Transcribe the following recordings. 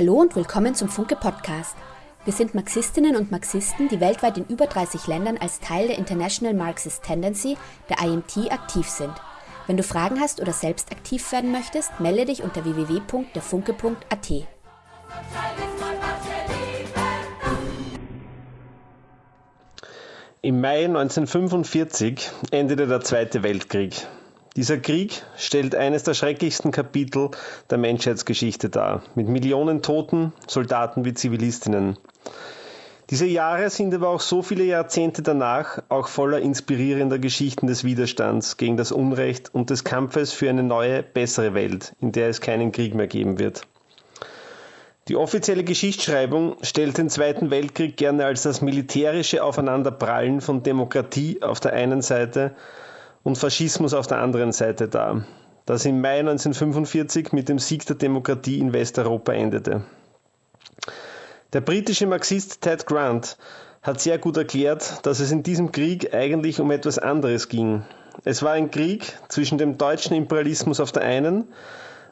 Hallo und willkommen zum Funke Podcast. Wir sind Marxistinnen und Marxisten, die weltweit in über 30 Ländern als Teil der International Marxist Tendency, der IMT, aktiv sind. Wenn du Fragen hast oder selbst aktiv werden möchtest, melde dich unter www.derfunke.at. Im Mai 1945 endete der Zweite Weltkrieg. Dieser Krieg stellt eines der schrecklichsten Kapitel der Menschheitsgeschichte dar, mit Millionen Toten, Soldaten wie Zivilistinnen. Diese Jahre sind aber auch so viele Jahrzehnte danach auch voller inspirierender Geschichten des Widerstands gegen das Unrecht und des Kampfes für eine neue, bessere Welt, in der es keinen Krieg mehr geben wird. Die offizielle Geschichtsschreibung stellt den Zweiten Weltkrieg gerne als das militärische Aufeinanderprallen von Demokratie auf der einen Seite und Faschismus auf der anderen Seite dar, das im Mai 1945 mit dem Sieg der Demokratie in Westeuropa endete. Der britische Marxist Ted Grant hat sehr gut erklärt, dass es in diesem Krieg eigentlich um etwas anderes ging. Es war ein Krieg zwischen dem deutschen Imperialismus auf der einen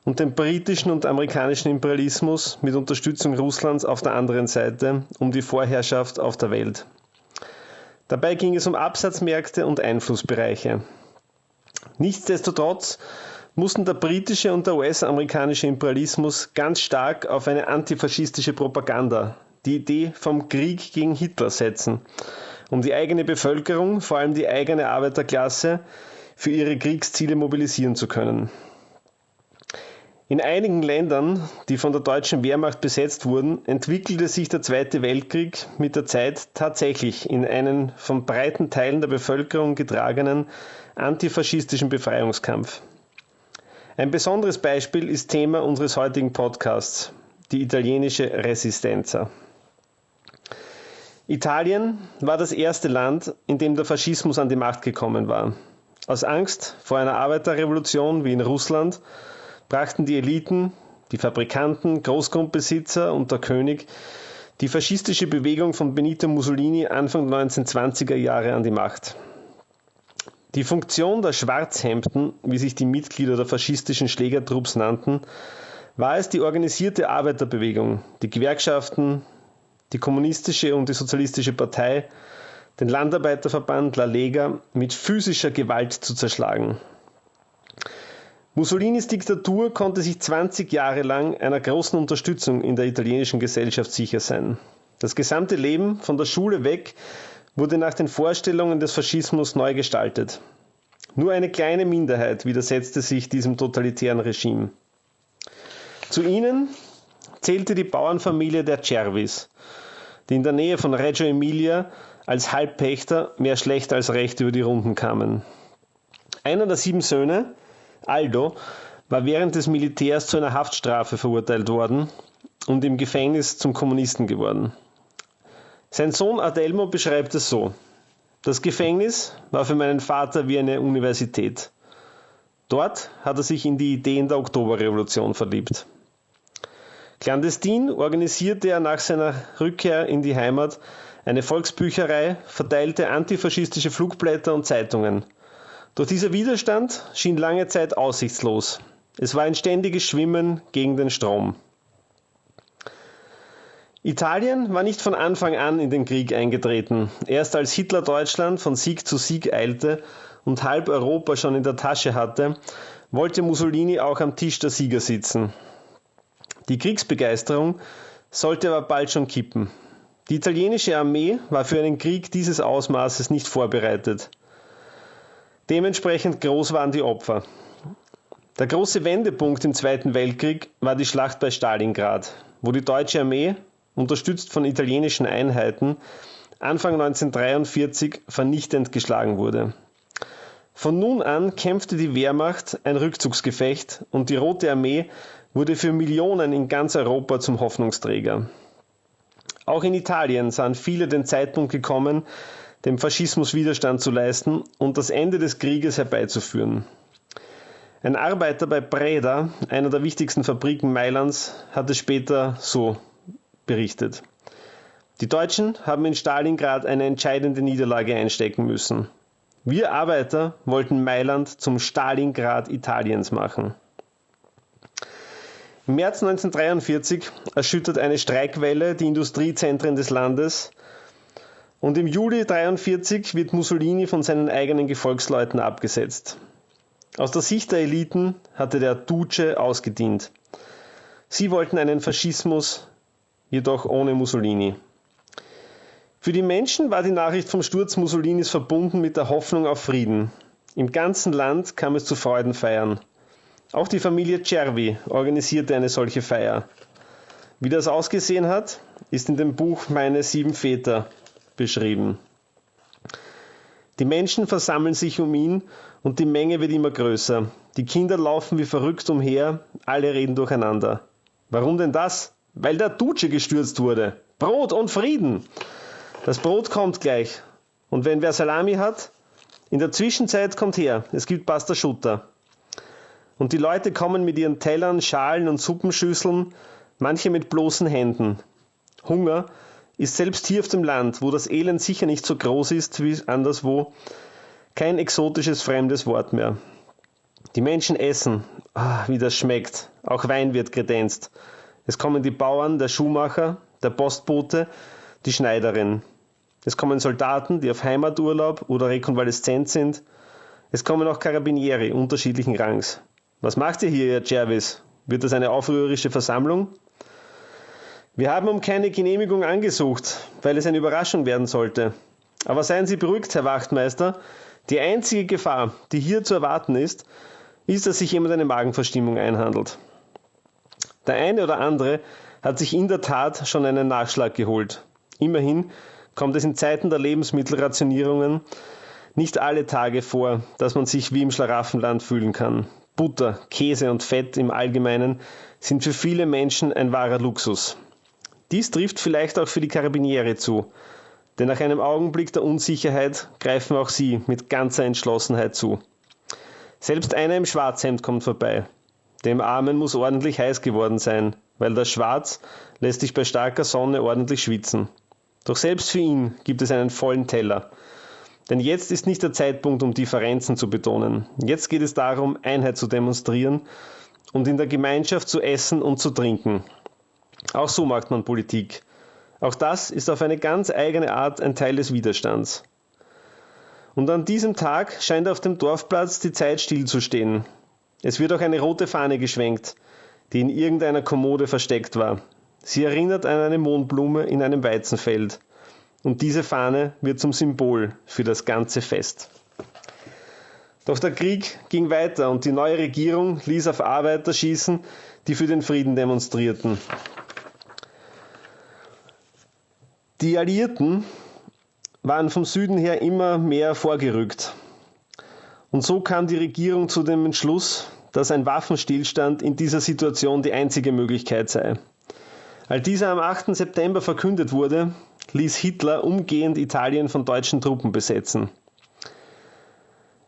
und dem britischen und amerikanischen Imperialismus mit Unterstützung Russlands auf der anderen Seite um die Vorherrschaft auf der Welt. Dabei ging es um Absatzmärkte und Einflussbereiche. Nichtsdestotrotz mussten der britische und der US-amerikanische Imperialismus ganz stark auf eine antifaschistische Propaganda, die Idee vom Krieg gegen Hitler setzen, um die eigene Bevölkerung, vor allem die eigene Arbeiterklasse, für ihre Kriegsziele mobilisieren zu können. In einigen Ländern, die von der deutschen Wehrmacht besetzt wurden, entwickelte sich der Zweite Weltkrieg mit der Zeit tatsächlich in einen von breiten Teilen der Bevölkerung getragenen antifaschistischen Befreiungskampf. Ein besonderes Beispiel ist Thema unseres heutigen Podcasts, die italienische Resistenza. Italien war das erste Land, in dem der Faschismus an die Macht gekommen war. Aus Angst vor einer Arbeiterrevolution wie in Russland brachten die Eliten, die Fabrikanten, Großgrundbesitzer und der König die faschistische Bewegung von Benito Mussolini Anfang der 1920er Jahre an die Macht. Die Funktion der Schwarzhemden, wie sich die Mitglieder der faschistischen Schlägertrupps nannten, war es, die organisierte Arbeiterbewegung, die Gewerkschaften, die kommunistische und die sozialistische Partei, den Landarbeiterverband La Lega mit physischer Gewalt zu zerschlagen. Mussolinis Diktatur konnte sich 20 Jahre lang einer großen Unterstützung in der italienischen Gesellschaft sicher sein. Das gesamte Leben von der Schule weg wurde nach den Vorstellungen des Faschismus neu gestaltet. Nur eine kleine Minderheit widersetzte sich diesem totalitären Regime. Zu ihnen zählte die Bauernfamilie der Cervis, die in der Nähe von Reggio Emilia als Halbpächter mehr schlecht als recht über die Runden kamen. Einer der sieben Söhne, Aldo war während des Militärs zu einer Haftstrafe verurteilt worden und im Gefängnis zum Kommunisten geworden. Sein Sohn Adelmo beschreibt es so. Das Gefängnis war für meinen Vater wie eine Universität. Dort hat er sich in die Ideen der Oktoberrevolution verliebt. Clandestin organisierte er nach seiner Rückkehr in die Heimat eine Volksbücherei, verteilte antifaschistische Flugblätter und Zeitungen – doch dieser Widerstand schien lange Zeit aussichtslos. Es war ein ständiges Schwimmen gegen den Strom. Italien war nicht von Anfang an in den Krieg eingetreten. Erst als Hitler Deutschland von Sieg zu Sieg eilte und halb Europa schon in der Tasche hatte, wollte Mussolini auch am Tisch der Sieger sitzen. Die Kriegsbegeisterung sollte aber bald schon kippen. Die italienische Armee war für einen Krieg dieses Ausmaßes nicht vorbereitet. Dementsprechend groß waren die Opfer. Der große Wendepunkt im Zweiten Weltkrieg war die Schlacht bei Stalingrad, wo die deutsche Armee, unterstützt von italienischen Einheiten, Anfang 1943 vernichtend geschlagen wurde. Von nun an kämpfte die Wehrmacht ein Rückzugsgefecht und die Rote Armee wurde für Millionen in ganz Europa zum Hoffnungsträger. Auch in Italien sahen viele den Zeitpunkt gekommen, dem Faschismus Widerstand zu leisten und das Ende des Krieges herbeizuführen. Ein Arbeiter bei Breda, einer der wichtigsten Fabriken Mailands, hat es später so berichtet. Die Deutschen haben in Stalingrad eine entscheidende Niederlage einstecken müssen. Wir Arbeiter wollten Mailand zum Stalingrad Italiens machen. Im März 1943 erschüttert eine Streikwelle die Industriezentren des Landes und im Juli 1943 wird Mussolini von seinen eigenen Gefolgsleuten abgesetzt. Aus der Sicht der Eliten hatte der Duce ausgedient. Sie wollten einen Faschismus, jedoch ohne Mussolini. Für die Menschen war die Nachricht vom Sturz Mussolinis verbunden mit der Hoffnung auf Frieden. Im ganzen Land kam es zu Freudenfeiern. Auch die Familie Cervi organisierte eine solche Feier. Wie das ausgesehen hat, ist in dem Buch Meine sieben Väter beschrieben. Die Menschen versammeln sich um ihn und die Menge wird immer größer. Die Kinder laufen wie verrückt umher, alle reden durcheinander. Warum denn das? Weil der Duce gestürzt wurde. Brot und Frieden. Das Brot kommt gleich. Und wenn wer Salami hat, in der Zwischenzeit kommt her, es gibt Pasta Schutter. Und die Leute kommen mit ihren Tellern, Schalen und Suppenschüsseln, manche mit bloßen Händen. Hunger ist selbst hier auf dem Land, wo das Elend sicher nicht so groß ist wie anderswo, kein exotisches fremdes Wort mehr. Die Menschen essen, ah, wie das schmeckt. Auch Wein wird kredenzt. Es kommen die Bauern, der Schuhmacher, der Postbote, die Schneiderin. Es kommen Soldaten, die auf Heimaturlaub oder rekonvaleszent sind. Es kommen auch Karabinieri unterschiedlichen Rangs. Was macht ihr hier, Herr Jervis? Wird das eine aufrührerische Versammlung? Wir haben um keine Genehmigung angesucht, weil es eine Überraschung werden sollte. Aber seien Sie beruhigt, Herr Wachtmeister. Die einzige Gefahr, die hier zu erwarten ist, ist, dass sich jemand eine Magenverstimmung einhandelt. Der eine oder andere hat sich in der Tat schon einen Nachschlag geholt. Immerhin kommt es in Zeiten der Lebensmittelrationierungen nicht alle Tage vor, dass man sich wie im Schlaraffenland fühlen kann. Butter, Käse und Fett im Allgemeinen sind für viele Menschen ein wahrer Luxus. Dies trifft vielleicht auch für die Karabiniere zu, denn nach einem Augenblick der Unsicherheit greifen auch sie mit ganzer Entschlossenheit zu. Selbst einer im Schwarzhemd kommt vorbei. Dem Armen muss ordentlich heiß geworden sein, weil das Schwarz lässt sich bei starker Sonne ordentlich schwitzen. Doch selbst für ihn gibt es einen vollen Teller. Denn jetzt ist nicht der Zeitpunkt, um Differenzen zu betonen. Jetzt geht es darum, Einheit zu demonstrieren und in der Gemeinschaft zu essen und zu trinken. Auch so macht man Politik. Auch das ist auf eine ganz eigene Art ein Teil des Widerstands. Und an diesem Tag scheint auf dem Dorfplatz die Zeit stillzustehen. Es wird auch eine rote Fahne geschwenkt, die in irgendeiner Kommode versteckt war. Sie erinnert an eine Mohnblume in einem Weizenfeld und diese Fahne wird zum Symbol für das ganze Fest. Doch der Krieg ging weiter und die neue Regierung ließ auf Arbeiter schießen, die für den Frieden demonstrierten. Die Alliierten waren vom Süden her immer mehr vorgerückt. Und so kam die Regierung zu dem Entschluss, dass ein Waffenstillstand in dieser Situation die einzige Möglichkeit sei. Als dieser am 8. September verkündet wurde, ließ Hitler umgehend Italien von deutschen Truppen besetzen.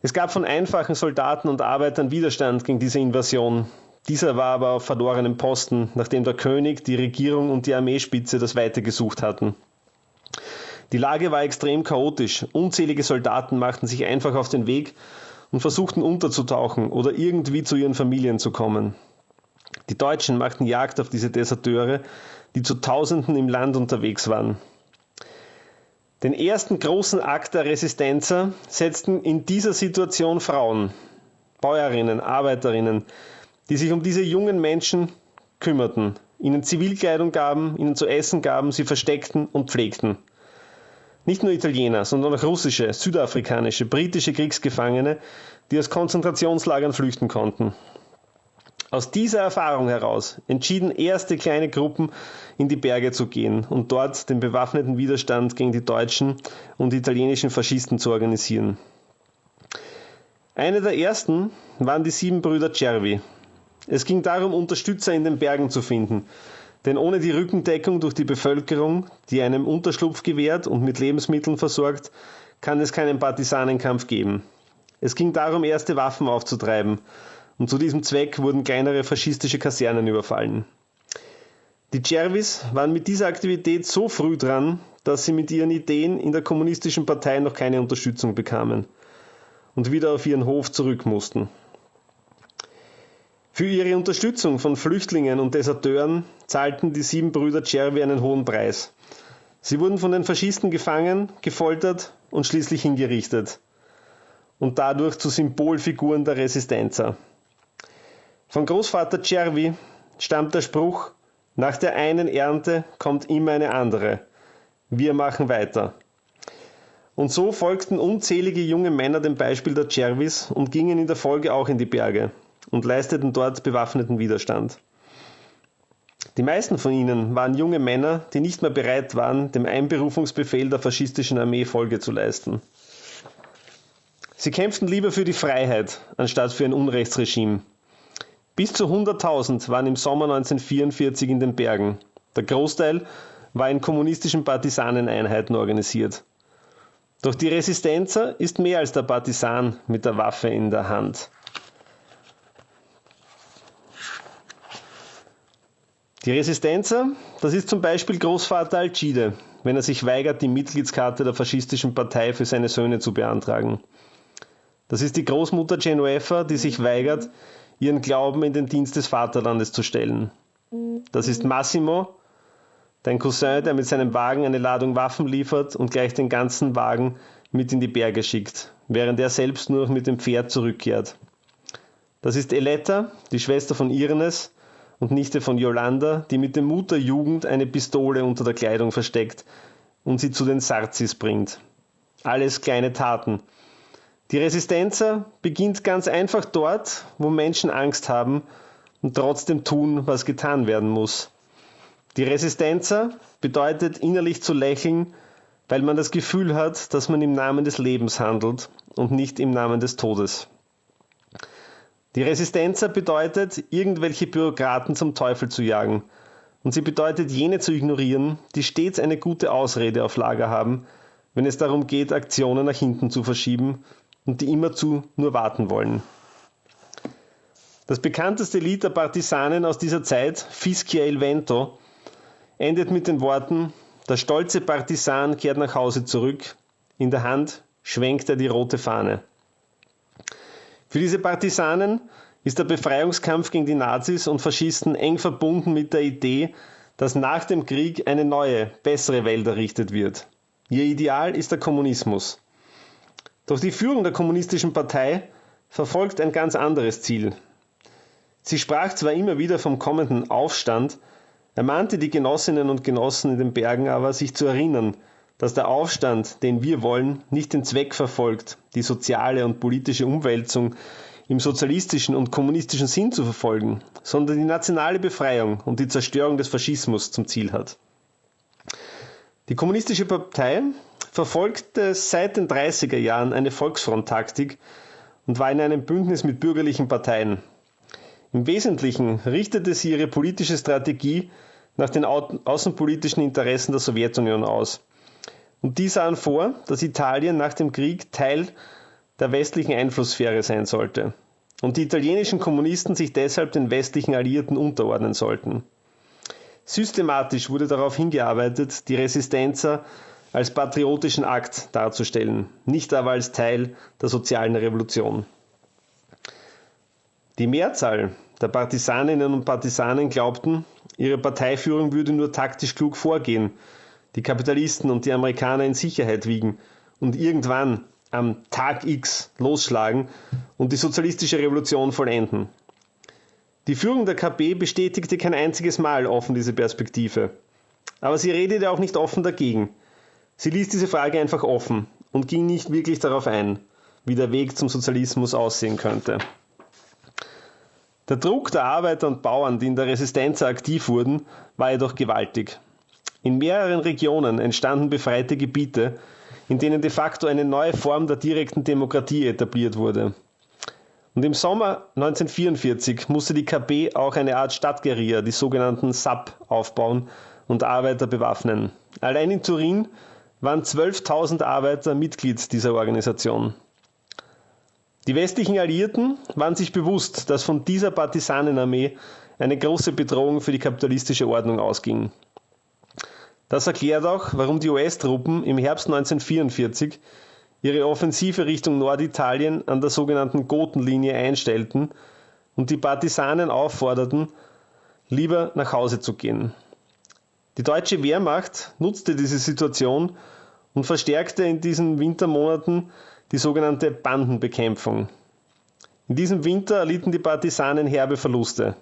Es gab von einfachen Soldaten und Arbeitern Widerstand gegen diese Invasion. Dieser war aber auf verlorenem Posten, nachdem der König, die Regierung und die Armeespitze das Weite gesucht hatten. Die Lage war extrem chaotisch. Unzählige Soldaten machten sich einfach auf den Weg und versuchten unterzutauchen oder irgendwie zu ihren Familien zu kommen. Die Deutschen machten Jagd auf diese Deserteure, die zu Tausenden im Land unterwegs waren. Den ersten großen Akt der Resistenzer setzten in dieser Situation Frauen, Bäuerinnen, Arbeiterinnen, die sich um diese jungen Menschen kümmerten, ihnen Zivilkleidung gaben, ihnen zu essen gaben, sie versteckten und pflegten. Nicht nur Italiener, sondern auch russische, südafrikanische, britische Kriegsgefangene, die aus Konzentrationslagern flüchten konnten. Aus dieser Erfahrung heraus entschieden erste kleine Gruppen in die Berge zu gehen und dort den bewaffneten Widerstand gegen die deutschen und italienischen Faschisten zu organisieren. Eine der ersten waren die sieben Brüder Cervi. Es ging darum, Unterstützer in den Bergen zu finden, denn ohne die Rückendeckung durch die Bevölkerung, die einem Unterschlupf gewährt und mit Lebensmitteln versorgt, kann es keinen Partisanenkampf geben. Es ging darum, erste Waffen aufzutreiben und zu diesem Zweck wurden kleinere faschistische Kasernen überfallen. Die Cervis waren mit dieser Aktivität so früh dran, dass sie mit ihren Ideen in der kommunistischen Partei noch keine Unterstützung bekamen und wieder auf ihren Hof zurück mussten. Für ihre Unterstützung von Flüchtlingen und Deserteuren zahlten die sieben Brüder Cervi einen hohen Preis. Sie wurden von den Faschisten gefangen, gefoltert und schließlich hingerichtet und dadurch zu Symbolfiguren der Resistenza. Von Großvater Cervi stammt der Spruch, nach der einen Ernte kommt immer eine andere. Wir machen weiter. Und so folgten unzählige junge Männer dem Beispiel der Cervis und gingen in der Folge auch in die Berge und leisteten dort bewaffneten Widerstand. Die meisten von ihnen waren junge Männer, die nicht mehr bereit waren, dem Einberufungsbefehl der faschistischen Armee Folge zu leisten. Sie kämpften lieber für die Freiheit, anstatt für ein Unrechtsregime. Bis zu 100.000 waren im Sommer 1944 in den Bergen. Der Großteil war in kommunistischen Partisaneneinheiten organisiert. Doch die Resistenza ist mehr als der Partisan mit der Waffe in der Hand. Die Resistenza, das ist zum Beispiel Großvater Alcide, wenn er sich weigert, die Mitgliedskarte der faschistischen Partei für seine Söhne zu beantragen. Das ist die Großmutter Genuefa, die sich weigert, ihren Glauben in den Dienst des Vaterlandes zu stellen. Das ist Massimo, dein Cousin, der mit seinem Wagen eine Ladung Waffen liefert und gleich den ganzen Wagen mit in die Berge schickt, während er selbst nur noch mit dem Pferd zurückkehrt. Das ist Eletta, die Schwester von Irnes, und Nichte von Yolanda, die mit dem Mut der Jugend eine Pistole unter der Kleidung versteckt und sie zu den Sarzis bringt. Alles kleine Taten. Die Resistenza beginnt ganz einfach dort, wo Menschen Angst haben und trotzdem tun, was getan werden muss. Die Resistenza bedeutet innerlich zu lächeln, weil man das Gefühl hat, dass man im Namen des Lebens handelt und nicht im Namen des Todes. Die Resistenza bedeutet, irgendwelche Bürokraten zum Teufel zu jagen. Und sie bedeutet, jene zu ignorieren, die stets eine gute Ausrede auf Lager haben, wenn es darum geht, Aktionen nach hinten zu verschieben und die immerzu nur warten wollen. Das bekannteste Lied der Partisanen aus dieser Zeit, Fischia il Vento, endet mit den Worten, der stolze Partisan kehrt nach Hause zurück, in der Hand schwenkt er die rote Fahne. Für diese Partisanen ist der Befreiungskampf gegen die Nazis und Faschisten eng verbunden mit der Idee, dass nach dem Krieg eine neue, bessere Welt errichtet wird. Ihr Ideal ist der Kommunismus. Doch die Führung der kommunistischen Partei verfolgt ein ganz anderes Ziel. Sie sprach zwar immer wieder vom kommenden Aufstand, ermahnte die Genossinnen und Genossen in den Bergen aber, sich zu erinnern, dass der Aufstand, den wir wollen, nicht den Zweck verfolgt, die soziale und politische Umwälzung im sozialistischen und kommunistischen Sinn zu verfolgen, sondern die nationale Befreiung und die Zerstörung des Faschismus zum Ziel hat. Die Kommunistische Partei verfolgte seit den 30er Jahren eine Volksfronttaktik und war in einem Bündnis mit bürgerlichen Parteien. Im Wesentlichen richtete sie ihre politische Strategie nach den außenpolitischen Interessen der Sowjetunion aus und die sahen vor, dass Italien nach dem Krieg Teil der westlichen Einflusssphäre sein sollte und die italienischen Kommunisten sich deshalb den westlichen Alliierten unterordnen sollten. Systematisch wurde darauf hingearbeitet, die Resistenza als patriotischen Akt darzustellen, nicht aber als Teil der sozialen Revolution. Die Mehrzahl der Partisaninnen und Partisanen glaubten, ihre Parteiführung würde nur taktisch klug vorgehen die Kapitalisten und die Amerikaner in Sicherheit wiegen und irgendwann am Tag X losschlagen und die sozialistische Revolution vollenden. Die Führung der KP bestätigte kein einziges Mal offen diese Perspektive. Aber sie redete auch nicht offen dagegen. Sie ließ diese Frage einfach offen und ging nicht wirklich darauf ein, wie der Weg zum Sozialismus aussehen könnte. Der Druck der Arbeiter und Bauern, die in der Resistenz aktiv wurden, war jedoch gewaltig. In mehreren Regionen entstanden befreite Gebiete, in denen de facto eine neue Form der direkten Demokratie etabliert wurde. Und im Sommer 1944 musste die KB auch eine Art Stadtguerilla, die sogenannten SAP, aufbauen und Arbeiter bewaffnen. Allein in Turin waren 12.000 Arbeiter Mitglied dieser Organisation. Die westlichen Alliierten waren sich bewusst, dass von dieser Partisanenarmee eine große Bedrohung für die kapitalistische Ordnung ausging. Das erklärt auch, warum die US-Truppen im Herbst 1944 ihre Offensive Richtung Norditalien an der sogenannten Gotenlinie einstellten und die Partisanen aufforderten, lieber nach Hause zu gehen. Die deutsche Wehrmacht nutzte diese Situation und verstärkte in diesen Wintermonaten die sogenannte Bandenbekämpfung. In diesem Winter erlitten die Partisanen herbe Verluste.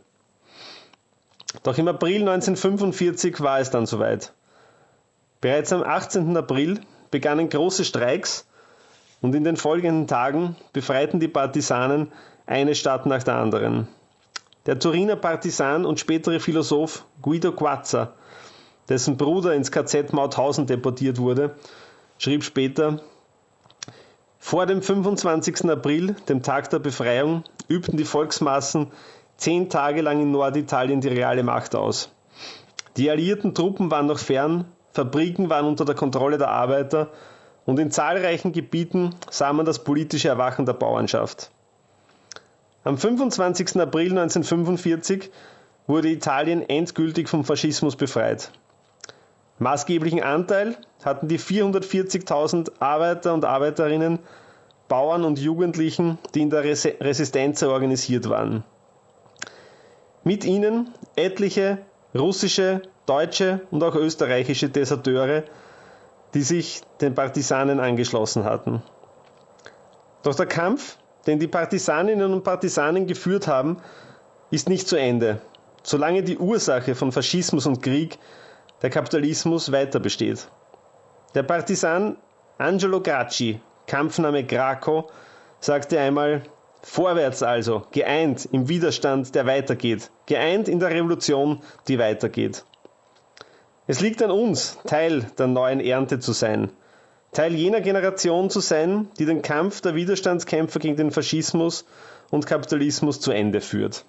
Doch im April 1945 war es dann soweit. Bereits am 18. April begannen große Streiks und in den folgenden Tagen befreiten die Partisanen eine Stadt nach der anderen. Der Turiner Partisan und spätere Philosoph Guido Quazza, dessen Bruder ins KZ Mauthausen deportiert wurde, schrieb später, vor dem 25. April, dem Tag der Befreiung, übten die Volksmassen zehn Tage lang in Norditalien die reale Macht aus. Die alliierten Truppen waren noch fern, Fabriken waren unter der Kontrolle der Arbeiter und in zahlreichen Gebieten sah man das politische Erwachen der Bauernschaft. Am 25. April 1945 wurde Italien endgültig vom Faschismus befreit. Maßgeblichen Anteil hatten die 440.000 Arbeiter und Arbeiterinnen, Bauern und Jugendlichen, die in der Resistenz organisiert waren. Mit ihnen etliche russische, deutsche und auch österreichische Deserteure, die sich den Partisanen angeschlossen hatten. Doch der Kampf, den die Partisaninnen und Partisanen geführt haben, ist nicht zu Ende, solange die Ursache von Faschismus und Krieg, der Kapitalismus, weiter besteht. Der Partisan Angelo Gracci, Kampfname Graco, sagte einmal, Vorwärts also, geeint im Widerstand, der weitergeht, geeint in der Revolution, die weitergeht. Es liegt an uns, Teil der neuen Ernte zu sein, Teil jener Generation zu sein, die den Kampf der Widerstandskämpfer gegen den Faschismus und Kapitalismus zu Ende führt.